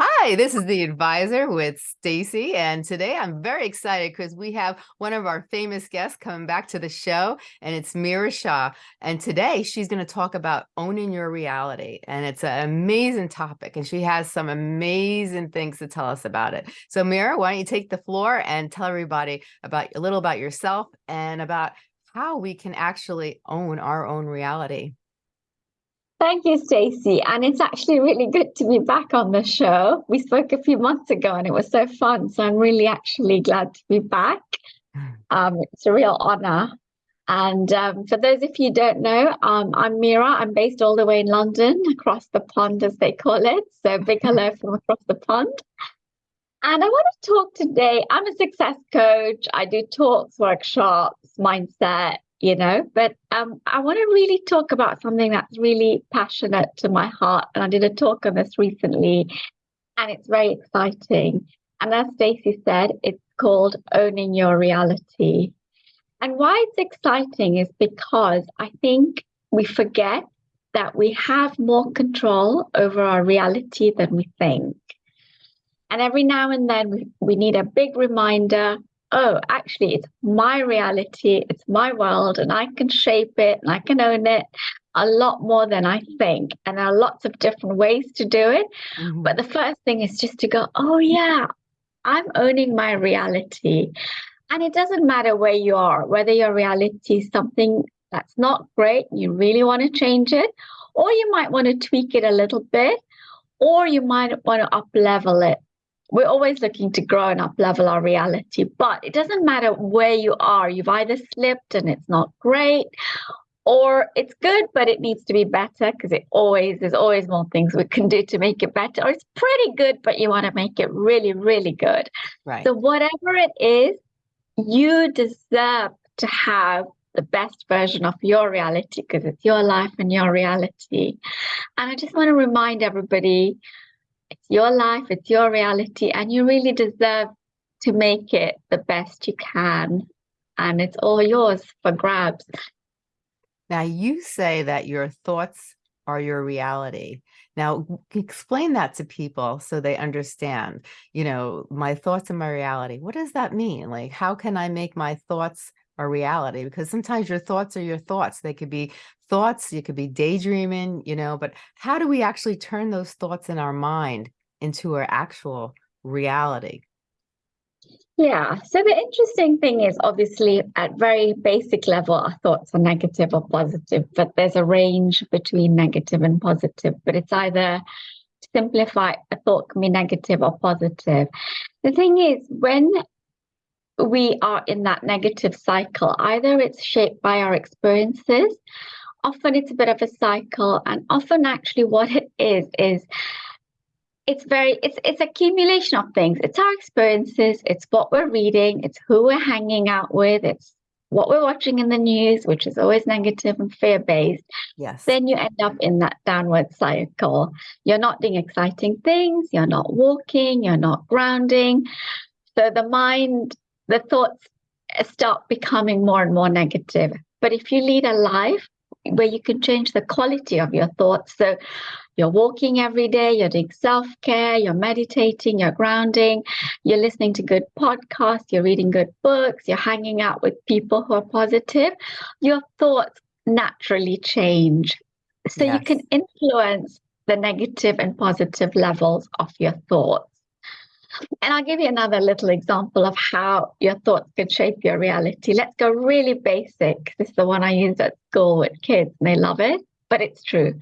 Hi, this is the advisor with Stacy, and today I'm very excited because we have one of our famous guests coming back to the show, and it's Mira Shah. And today she's going to talk about owning your reality, and it's an amazing topic, and she has some amazing things to tell us about it. So, Mira, why don't you take the floor and tell everybody about a little about yourself and about how we can actually own our own reality. Thank you, Stacey. And it's actually really good to be back on the show. We spoke a few months ago and it was so fun. So I'm really actually glad to be back. Um, it's a real honor. And um, for those of you who don't know, um, I'm Mira. I'm based all the way in London, across the pond, as they call it. So big hello from across the pond. And I want to talk today. I'm a success coach. I do talks, workshops, mindset, you know but um, i want to really talk about something that's really passionate to my heart and i did a talk on this recently and it's very exciting. And as stacy said it's called owning your reality. And why it's exciting is because i think we forget that we have more control over our reality than we think. And every now and then we, we need a big reminder oh, actually, it's my reality, it's my world, and I can shape it and I can own it a lot more than I think. And there are lots of different ways to do it. Mm-hmm. But the first thing is just to go, oh, yeah, I'm owning my reality. And it doesn't matter where you are, whether your reality is something that's not great, you really want to change it, or you might want to tweak it a little bit, or you might want to up level it we're always looking to grow and up level our reality but it doesn't matter where you are. You've either slipped and it's not great or it's good but it needs to be better because it always there's always more things we can do to make it better. Or it's pretty good but you want to make it really really good. Right. So whatever it is you deserve to have the best version of your reality because it's your life and your reality. And i just want to remind everybody it's your life, it's your reality, and you really deserve to make it the best you can. And it's all yours for grabs. Now, you say that your thoughts are your reality. Now, explain that to people so they understand, you know, my thoughts and my reality. What does that mean? Like, how can I make my thoughts a reality? Because sometimes your thoughts are your thoughts. They could be thoughts, you could be daydreaming, you know, but how do we actually turn those thoughts in our mind into our actual reality? Yeah. So the interesting thing is obviously at very basic level, our thoughts are negative or positive, but there's a range between negative and positive. But it's either to simplify a thought can be negative or positive. The thing is, when we are in that negative cycle, either it's shaped by our experiences often it's a bit of a cycle and often actually what it is is it's very it's it's accumulation of things. It's our experiences. It's what we're reading. It's who we're hanging out with. It's what we're watching in the news which is always negative and fear based yes. Then you end up in that downward cycle. You're not doing exciting things. You're not walking. You're not grounding. So the mind the thoughts start becoming more and more negative. But if you lead a life where you can change the quality of your thoughts. So you're walking every day, you're doing self care, you're meditating, you're grounding, you're listening to good podcasts, you're reading good books, you're hanging out with people who are positive, your thoughts naturally change. So yes. you can influence the negative and positive levels of your thoughts. And I'll give you another little example of how your thoughts can shape your reality. Let's go really basic. This is the one I use at school with kids, and they love it, but it's true.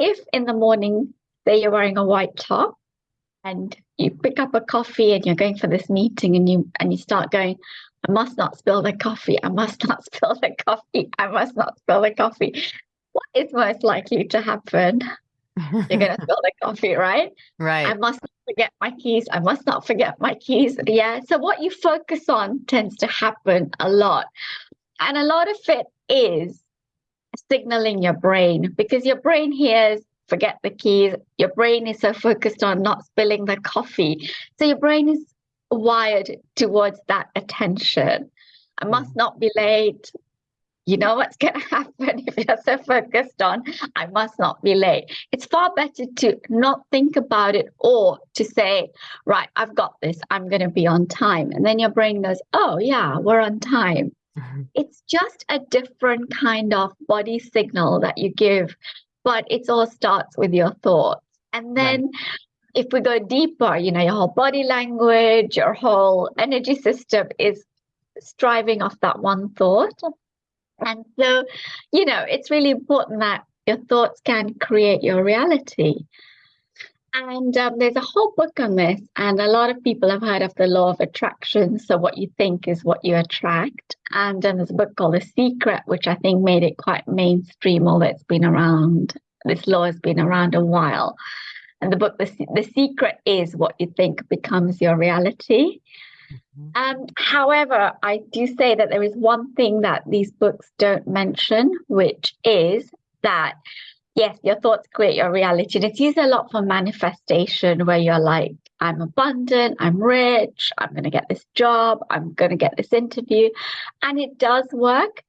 If in the morning, say you're wearing a white top and you pick up a coffee and you're going for this meeting and you and you start going, I must not spill the coffee, I must not spill the coffee, I must not spill the coffee. What is most likely to happen? You're gonna spill the coffee, right? Right. I must not forget my keys. I must not forget my keys. Yeah. So what you focus on tends to happen a lot. And a lot of it is signaling your brain because your brain hears forget the keys. Your brain is so focused on not spilling the coffee. So your brain is wired towards that attention. I must mm. not be late. you know what's going to happen if you're so focused on i must not be late it's far better to not think about it or to say right i've got this i'm going to be on time and then your brain goes oh yeah we're on time mm-hmm. it's just a different kind of body signal that you give but it all starts with your thoughts and then right. if we go deeper you know your whole body language your whole energy system is striving off that one thought and so, you know, it's really important that your thoughts can create your reality. And um, there's a whole book on this, and a lot of people have heard of the law of attraction. So, what you think is what you attract. And um, there's a book called The Secret, which I think made it quite mainstream, although it's been around, this law has been around a while. And the book, The, the Secret is what you think becomes your reality. Mm-hmm. Um, however, I do say that there is one thing that these books don't mention, which is that yes, your thoughts create your reality. And it's used a lot for manifestation, where you're like, I'm abundant, I'm rich, I'm going to get this job, I'm going to get this interview. And it does work.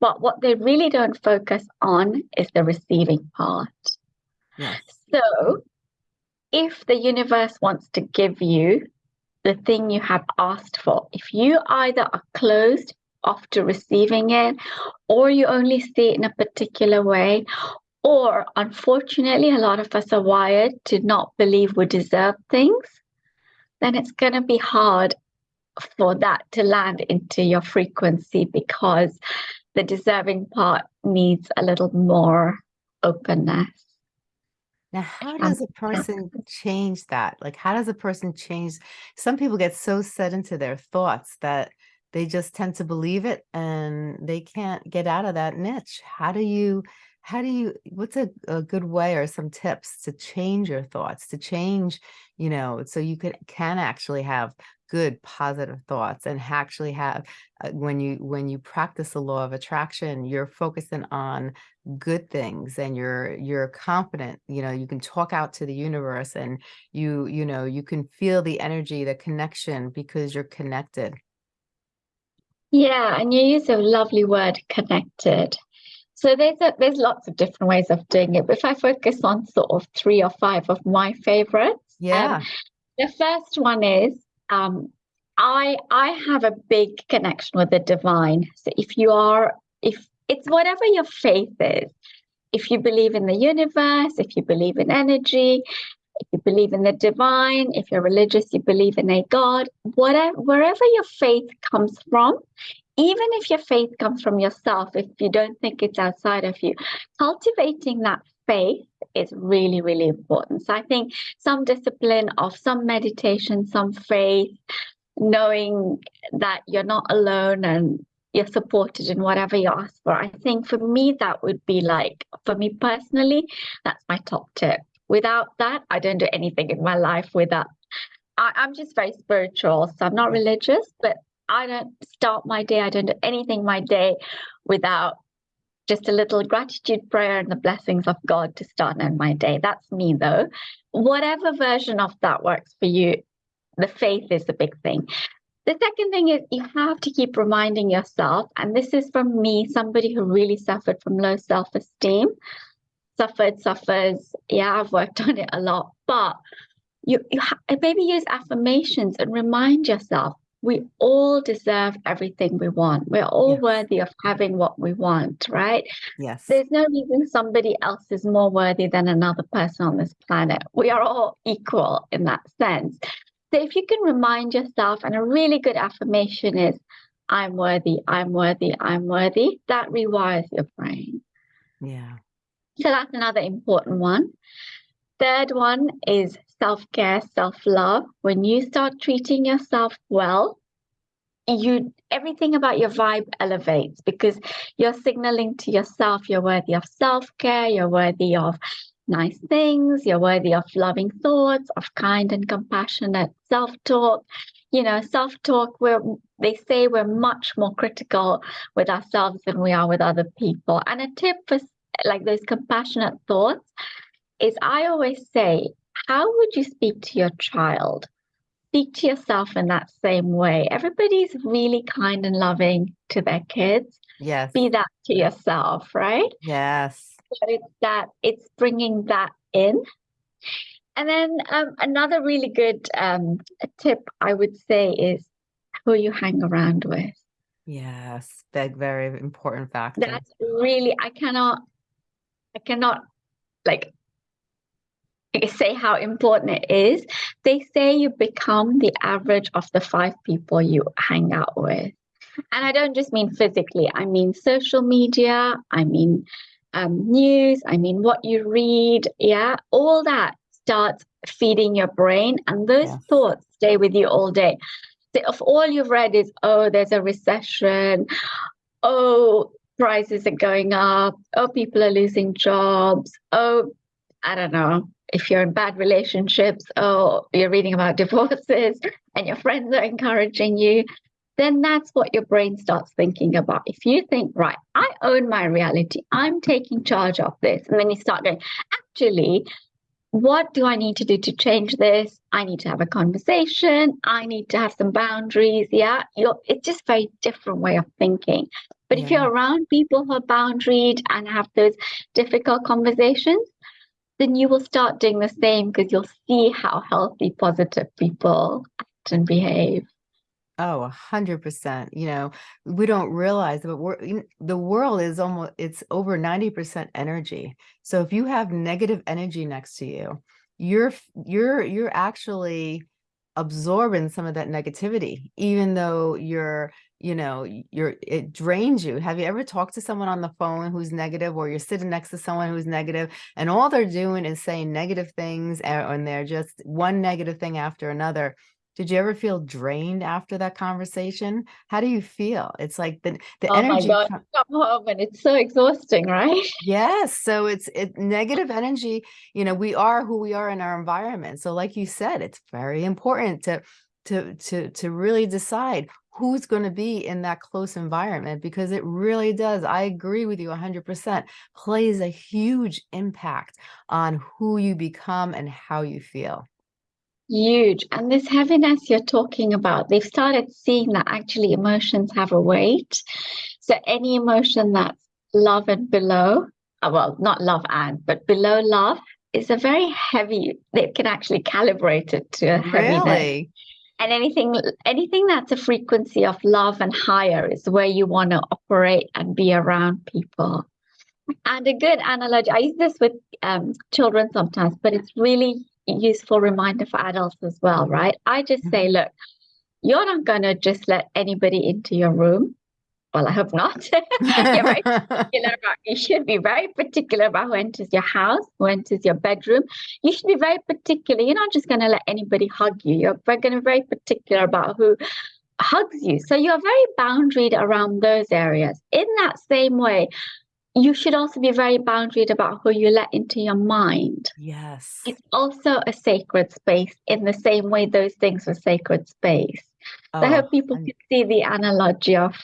But what they really don't focus on is the receiving part. Yes. So if the universe wants to give you the thing you have asked for. If you either are closed off to receiving it, or you only see it in a particular way, or unfortunately, a lot of us are wired to not believe we deserve things, then it's going to be hard for that to land into your frequency because the deserving part needs a little more openness. Now, how does a person change that? Like, how does a person change? Some people get so set into their thoughts that they just tend to believe it and they can't get out of that niche. How do you, how do you, what's a, a good way or some tips to change your thoughts, to change, you know, so you can, can actually have good positive thoughts and actually have uh, when you when you practice the law of attraction you're focusing on good things and you're you're confident you know you can talk out to the universe and you you know you can feel the energy the connection because you're connected. Yeah and you use a lovely word connected so there's a, there's lots of different ways of doing it. But if i focus on sort of three or five of my favorites um, yeah. um, the first one is um, I I have a big connection with the divine. So if you are, if it's whatever your faith is, if you believe in the universe, if you believe in energy, if you believe in the divine, if you're religious, you believe in a God, whatever wherever your faith comes from, even if your faith comes from yourself, if you don't think it's outside of you, cultivating that faith is really, really important. So I think some discipline of some meditation, some faith, knowing that you're not alone and you're supported in whatever you ask for. I think for me, that would be like, for me personally, that's my top tip. Without that, I don't do anything in my life without. I, I'm just very spiritual, so I'm not mm. religious, but I don't start my day, I don't do anything my day without just a little gratitude prayer and the blessings of God to start on my day. That's me though. Whatever version of that works for you, the faith is the big thing. The second thing is you have to keep reminding yourself, and this is from me, somebody who really suffered from low self esteem, suffered, suffers. Yeah, I've worked on it a lot, but you, you ha- maybe use affirmations and remind yourself we all deserve everything we want. We're all yes. worthy of having what we want, right? Yes. There's no reason somebody else is more worthy than another person on this planet. We are all equal in that sense. So if you can remind yourself, and a really good affirmation is, I'm worthy, I'm worthy, I'm worthy, that rewires your brain. Yeah. So that's another important one. Third one is self care, self love. When you start treating yourself well, you everything about your vibe elevates because you're signaling to yourself you're worthy of self care, you're worthy of nice things, you're worthy of loving thoughts, of kind and compassionate self talk. You know, self talk, where they say we're much more critical with ourselves than we are with other people. And a tip for like those compassionate thoughts is I always say how would you speak to your child? Speak to yourself in that same way. Everybody's really kind and loving to their kids. Yes. Be that to yourself, right? Yes. But it's that it's bringing that in. And then um, another really good um, tip I would say is who you hang around with. Yes, that very important factor. That's really I cannot I cannot like say how important it is. They say you become the average of the five people you hang out with. And I don't just mean physically, I mean social media, I mean um, news, I mean what you read. Yeah, all that starts feeding your brain, and those thoughts stay with you all day. So if all you've read is, oh, there's a recession, oh, prices are going up, oh, people are losing jobs, oh, I don't know, if you're in bad relationships, or you're reading about divorces and your friends are encouraging you, then that's what your brain starts thinking about. If you think, right, I own my reality, I'm taking charge of this, and then you start going, actually, what do I need to do to change this? I need to have a conversation. I need to have some boundaries. Yeah, you're, it's just a very different way of thinking. But yeah. if you're around people who are boundaried and have those difficult conversations, then you will start doing the same because you'll see how healthy, positive people act and behave. Oh, a hundred percent. You know, we don't realize, but we're the world is almost it's over 90% energy. So if you have negative energy next to you, you're you're you're actually absorbing some of that negativity, even though you're, you know, you're it drains you. Have you ever talked to someone on the phone who's negative or you're sitting next to someone who's negative and all they're doing is saying negative things and they're just one negative thing after another did you ever feel drained after that conversation? How do you feel? It's like the, the oh energy. my God, come home and it's so exhausting, right? Yes. So it's it negative energy, you know, we are who we are in our environment. So like you said, it's very important to to to to really decide who's going to be in that close environment because it really does. I agree with you 100%, plays a huge impact on who you become and how you feel. Huge. And this heaviness you're talking about, they've started seeing that actually emotions have a weight. So any emotion that's love and below, uh, well, not love and, but below love is a very heavy, they can actually calibrate it to a heaviness. Really? And anything anything that's a frequency of love and higher is where you want to operate and be around people. And a good analogy, I use this with um, children sometimes, but it's really useful reminder for adults as well, right? I just say, mm-hmm. look, you're not going to just let anybody into your room. Well, I hope not. You're very particular about, you should be very particular about who enters your house, who enters your bedroom. You should be very particular. You're not just going to let anybody hug you. You're going to be very particular about who hugs you. So you're very boundaried around those areas. In that same way, you should also be very boundaried about who you let into your mind. Yes. It's also a sacred space in the same way those things were sacred space. Oh, so I oh, hope people can see the analogy of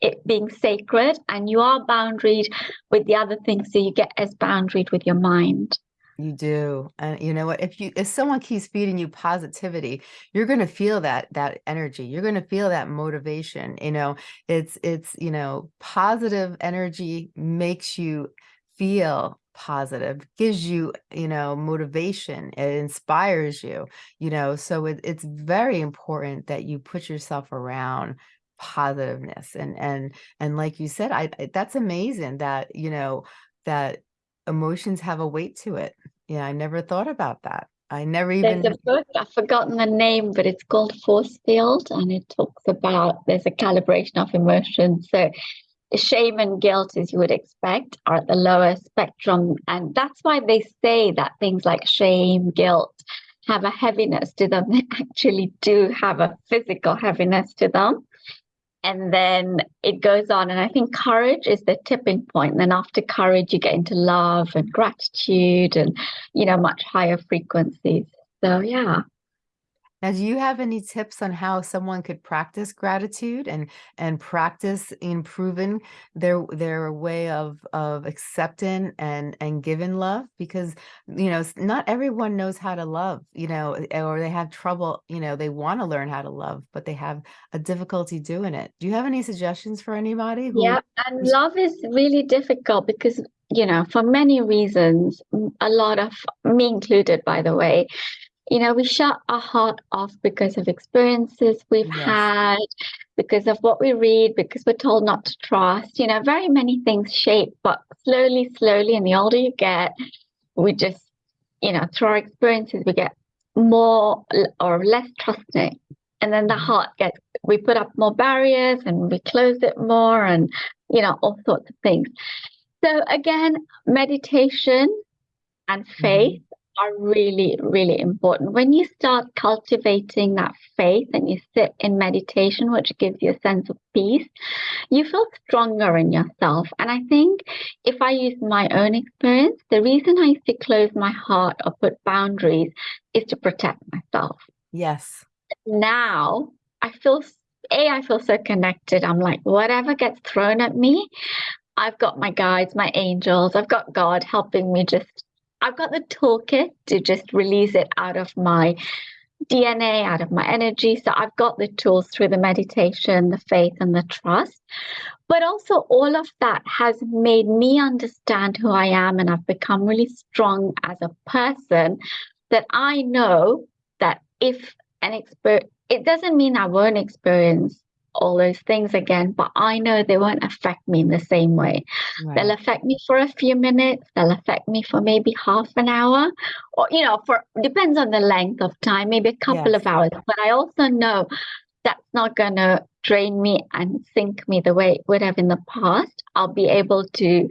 it being sacred and you are boundaried with the other things so you get as boundaried with your mind. You do. And you know what, if you if someone keeps feeding you positivity, you're going to feel that that energy. You're going to feel that motivation. You know, it's it's, you know, positive energy makes you feel positive, gives you, you know, motivation, it inspires you, you know, so it, it's very important that you put yourself around positiveness and and and like you said I that's amazing that you know that emotions have a weight to it. Yeah, I never thought about that. I never even. There's a book, I've forgotten the name, but it's called Force Field and it talks about there's a calibration of emotions. So shame and guilt, as you would expect, are at the lower spectrum. And that's why they say that things like shame, guilt have a heaviness to them. They actually do have a physical heaviness to them and then it goes on and i think courage is the tipping point. and then after courage you get into love and gratitude and you know much higher frequencies so yeah Now, do you have any tips on how someone could practice gratitude and and practice improving their their way of of accepting and and giving love? Because, you know, not everyone knows how to love, you know, eh, or they have trouble, you know, they want to learn how to love, but they have a difficulty doing it. Do you have any suggestions for anybody who Yeah, and love is really difficult because, you know, for many reasons, a lot of me included, by the way, you know, we shut our heart off because of experiences we've Yes. had, because of what we read, because we're told not to trust, you know, very many things shape, but slowly, slowly, and the older you get, we just, you know, through our experiences, we get more or less trusting. And then the Mhm. heart gets, we put up more barriers and we close it more and, you know, all sorts of things. So again, meditation and Mhm. faith are really, really important. When you start cultivating that faith and you sit in meditation, which gives you a sense of peace, you feel stronger in yourself. And I think if I use my own experience, the reason I used to close my heart or put boundaries is to protect myself. Yes. Now I feel, A, I feel so connected. I'm like, whatever gets thrown at me, I've got my guides, my angels, I've got God helping me just, I've got the toolkit to just release it out of my DNA, out of my energy. So I've got the tools through the meditation, the faith, and the trust. But also, all of that has made me understand who I am, and I've become really strong as a person that I know that if an expert, it doesn't mean I won't experience all those things again, but I know they won't affect me in the same way. They'll affect me for a few minutes, they'll affect me for maybe half an hour, or, you know, for depends on the length of time, maybe a couple Yes. of hours. But I also know that's not going to drain me and sink me the way it would have in the past. I'll be able to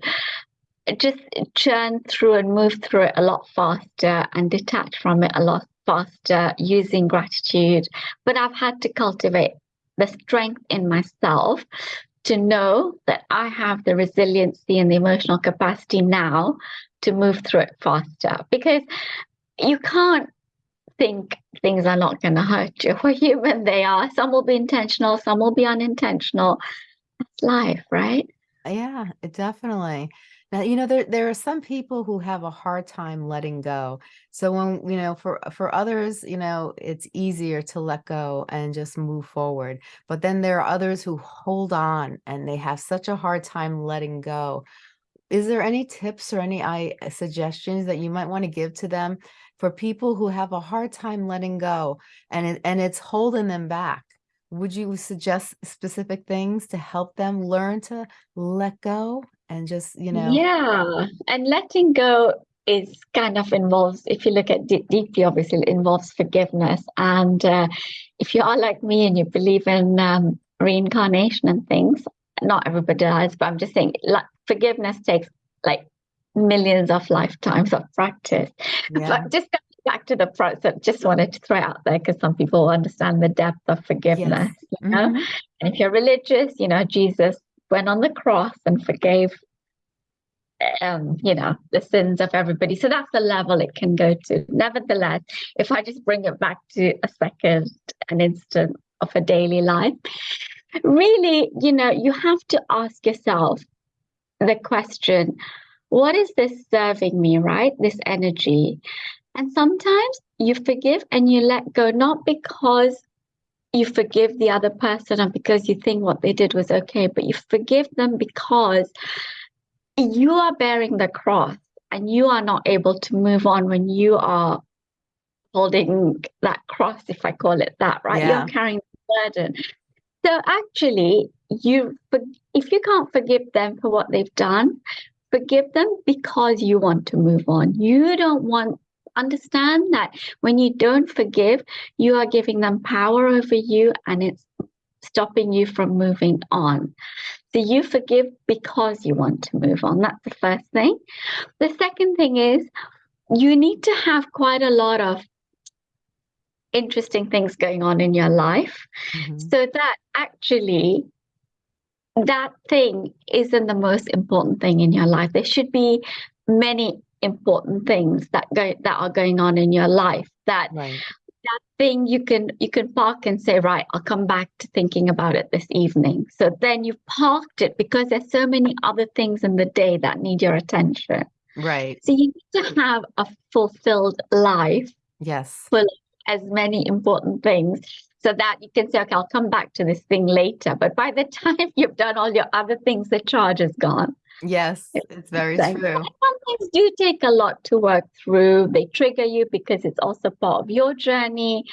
just churn through and move through it a lot faster and detach from it a lot faster using gratitude. But I've had to cultivate the strength in myself to know that I have the resiliency and the emotional capacity now to move through it faster because you can't think things are not going to hurt you. We're human, they are. Some will be intentional, some will be unintentional. That's life, right? Yeah, definitely. Now, you know, there there are some people who have a hard time letting go. So when, you know, for for others, you know, it's easier to let go and just move forward. But then there are others who hold on and they have such a hard time letting go. Is there any tips or any I uh, suggestions that you might want to give to them for people who have a hard time letting go and it, and it's holding them back? Would you suggest specific things to help them learn to let go and just, you know, Yeah, and letting go is kind of involves, if you look at it deeply, obviously, it involves forgiveness. And uh, if you are like me and you believe in um, reincarnation and things, not everybody does, but I'm just saying, like, forgiveness takes like millions of lifetimes of practice. yeah, But just going back to the process, just wanted to throw out there because some people understand the depth of yes. forgiveness, you know? hmm And if you're religious, you know, Jesus went on the cross and forgave um, you know, the sins of everybody. So that's the level it can go to. Nevertheless, if I just bring it back to a second, an instant of a daily life, really, you know, you have to ask yourself the question, what is this serving me, right? This energy. And sometimes you forgive and you let go, not because you forgive the other person or because you think what they did was okay, but you forgive them because you are bearing the cross and you are not able to move on when you are holding that cross, if I call it that, right? Yeah. You're carrying the burden. So actually, you if you can't forgive them for what they've done, forgive them because you want to move on. You don't want understand that when you don't forgive, you are giving them power over you and it's stopping you from moving on. So you forgive because you want to move on. That's the first thing. The second thing is you need to have quite a lot of interesting things going on in your life hmm so that actually that thing isn't the most important thing in your life. There should be many important things that go that are going on in your life that Right. that thing you can you can park and say, right, I'll come back to thinking about it this evening. So then you've parked it because there's so many other things in the day that need your attention. Right. So you need to have a fulfilled life Yes. full of as many important things so that you can say, okay, I'll come back to this thing later. But by the time you've done all your other things, the charge is gone. Yes, it's very true. Some things do take a lot to work through. They trigger you because it's also part of your journey,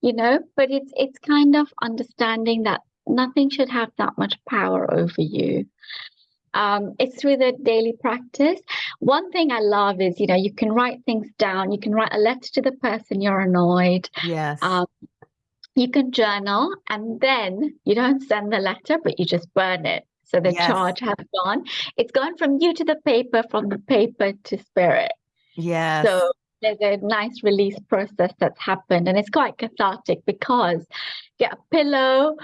you know, but it's it's kind of understanding that nothing should have that much power over you. Um, it's through the daily practice. One thing I love is, you know, you can write things down. You can write a letter to the person you're annoyed. Yes. Um, you can journal and then you don't send the letter, but you just burn it. So the Yes. charge has gone. It's gone from you to the paper, from the paper to spirit. Yeah. So there's a nice release process that's happened, and it's quite cathartic because get a pillow,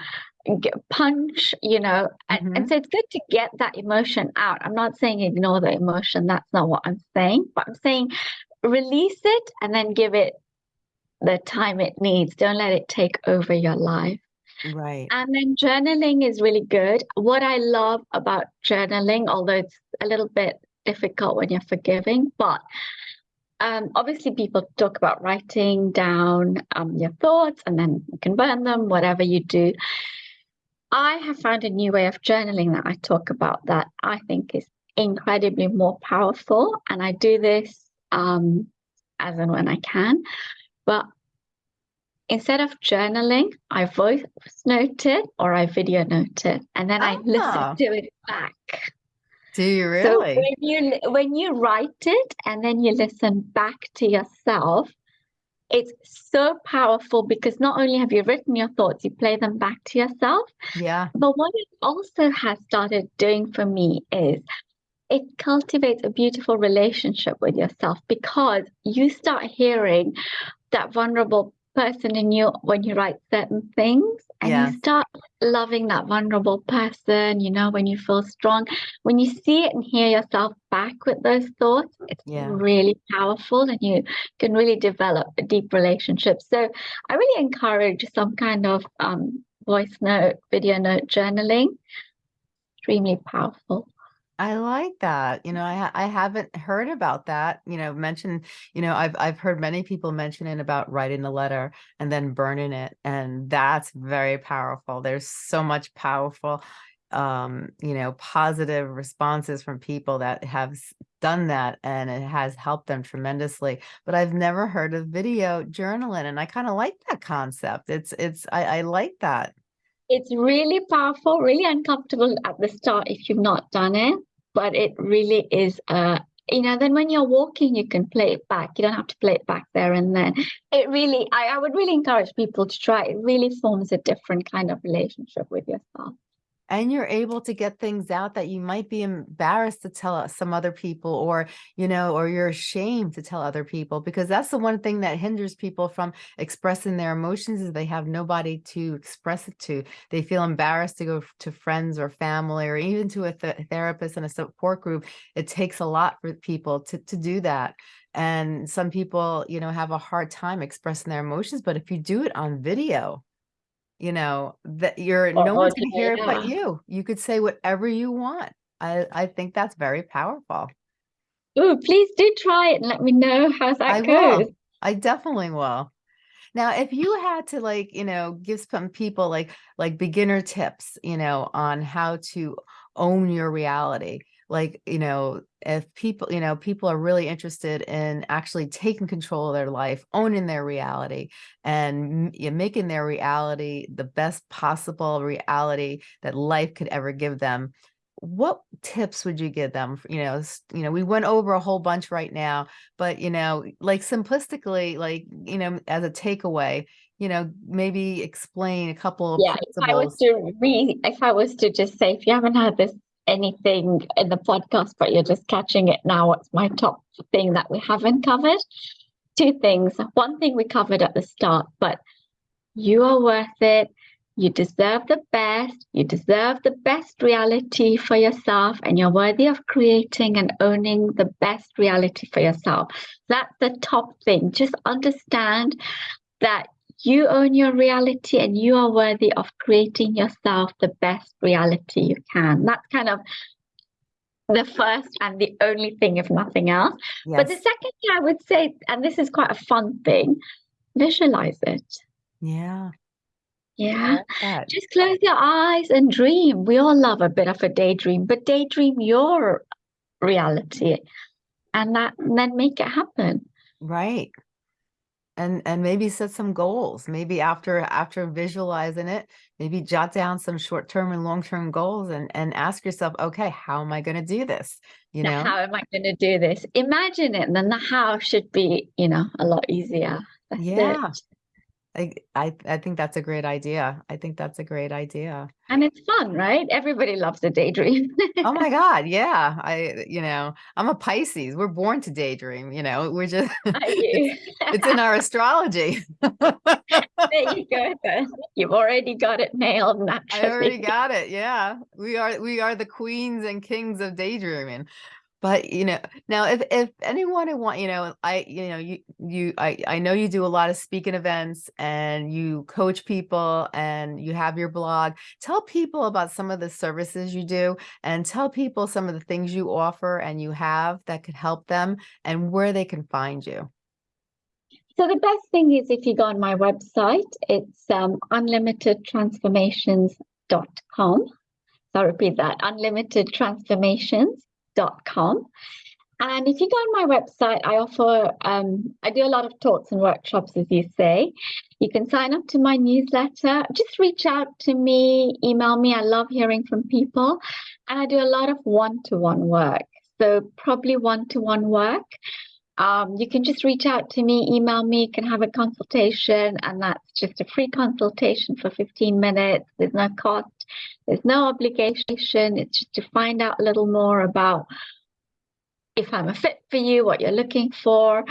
get a punch, you know, and, Mhm. and so it's good to get that emotion out. I'm not saying ignore the emotion, that's not what I'm saying, but I'm saying release it and then give it the time it needs. Don't let it take over your life. Right. And then journaling is really good. What I love about journaling, although it's a little bit difficult when you're forgiving, but um, obviously people talk about writing down um, your thoughts and then you can burn them, whatever you do. I have found a new way of journaling that I talk about that I think is incredibly more powerful. And I do this um, as and when I can. But instead of journaling, I voice note it or I video note it, and then I Ah. listen to it back. Do you really? So when you when you write it and then you listen back to yourself, it's so powerful because not only have you written your thoughts, you play them back to yourself. Yeah. But what it also has started doing for me is it cultivates a beautiful relationship with yourself because you start hearing that vulnerable person in you when you write certain things and Yes. you start loving that vulnerable person, you know, when you feel strong. When you see it and hear yourself back with those thoughts, it's Yeah. really powerful and you can really develop a deep relationship. So I really encourage some kind of um, voice note, video note journaling. Extremely powerful. I like that. You know, I I haven't heard about that. You know, mentioned. You know, I've I've heard many people mentioning about writing a letter and then burning it, and that's very powerful. There's so much powerful, um, you know, positive responses from people that have done that, and it has helped them tremendously. But I've never heard of video journaling, and I kind of like that concept. It's it's I, I like that. It's really powerful, really uncomfortable at the start if you've not done it, but it really is uh you know, then when you're walking, you can play it back. You don't have to play it back there and then. It really, I, I would really encourage people to try. It really forms a different kind of relationship with yourself. And you're able to get things out that you might be embarrassed to tell uh, some other people or you know or you're ashamed to tell other people because that's the one thing that hinders people from expressing their emotions is they have nobody to express it to. They feel embarrassed to go to friends or family or even to a th- therapist and a support group. It takes a lot for people to, to do that. And some people you know have a hard time expressing their emotions but if you do it on video you know that you're Or no one's to hear it but you. You could say whatever you want. I i think that's very powerful. Oh, please do try it and let me know how that i goes. will i definitely will. Now if you had to like you know give some people like like beginner tips you know on how to own your reality like you know if people you know people are really interested in actually taking control of their life owning their reality and making their reality the best possible reality that life could ever give them what tips would you give them? You know you know we went over a whole bunch right now but you know like simplistically like you know as a takeaway you know maybe explain a couple of Yeah, if I was to re, if I was to just say, if you haven't had this anything in the podcast, but you're just catching it now, what's my top thing that we haven't covered? Two things. One thing we covered at the start, but you are worth it. You deserve the best. You deserve the best reality for yourself, and you're worthy of creating and owning the best reality for yourself. That's the top thing. Just understand that you own your reality and you are worthy of creating yourself the best reality you can. That's kind of the first and the only thing, if nothing else. But the second thing I would say, and this is quite a fun thing, visualize it. Yeah. Yeah. like. Just close your eyes and dream. We all love a bit of a daydream, but daydream your reality and that and then make it happen. Right. And and maybe set some goals. Maybe after after visualizing it, maybe jot down some short-term and long-term goals and and ask yourself, okay, how am I going to do this? You Now, know? how am I going to do this? Imagine it, and then the how should be, you know, a lot easier. That's Yeah. it. I I I think that's a great idea. I think that's a great idea. And it's fun, right? Everybody loves a daydream. Oh my God, yeah. I you know, I'm a Pisces. We're born to daydream, you know. We're just it's it's in our astrology. There you go then. You've already got it nailed I already got it. Yeah. We are we are the queens and kings of daydreaming. But you know, now if if anyone who want, you know, I you know, you you I I know you do a lot of speaking events and you coach people and you have your blog. Tell people about some of the services you do and tell people some of the things you offer and you have that could help them and where they can find you. So the best thing is if you go on my website, it's um, unlimitedtransformations.com. So I'll repeat that, unlimitedtransformations.com. And if you go on my website, I offer, um, I do a lot of talks and workshops, as you say. You can sign up to my newsletter. Just reach out to me, email me. I love hearing from people. And I do a lot of one to one work. So, probably one to one work. Um, you can just reach out to me, email me, can have a consultation, and that's just a free consultation for 15 minutes. There's no cost, there's no obligation. It's just to find out a little more about if I'm a fit for you, what you're looking for,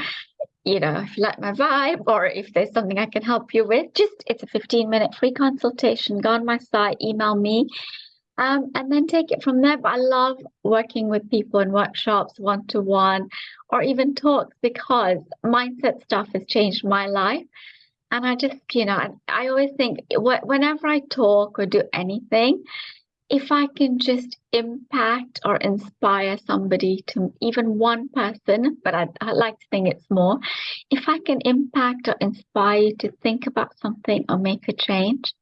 you know, if you like my vibe, or if there's something I can help you with. Just it's a 15 minute free consultation. Go on my site, email me, um, and then take it from there. But I love working with people in workshops, one to one, or even talks because mindset stuff has changed my life. And I just, you know, I, always think wh- whenever I talk or do anything, if I can just impact or inspire somebody to even one person, but I, I like to think it's more, if I can impact or inspire you to think about something or make a change,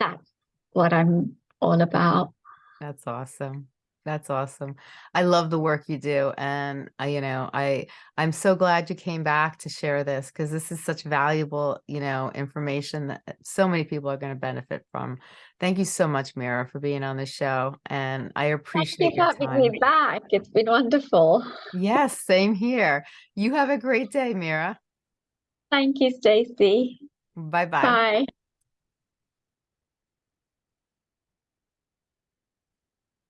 that's what I'm all about. That's awesome. That's awesome. I love the work you do. And I, you know, I, I'm so glad you came back to share this because this is such valuable, you know, information that uh, so many people are going to benefit from. Thank you so much, Mira, for being on the show. And I Thank you appreciate for having me back. It's been wonderful. Yes, same here. You have a great day, Mira. Thank you, Stacey. Bye-bye. Bye.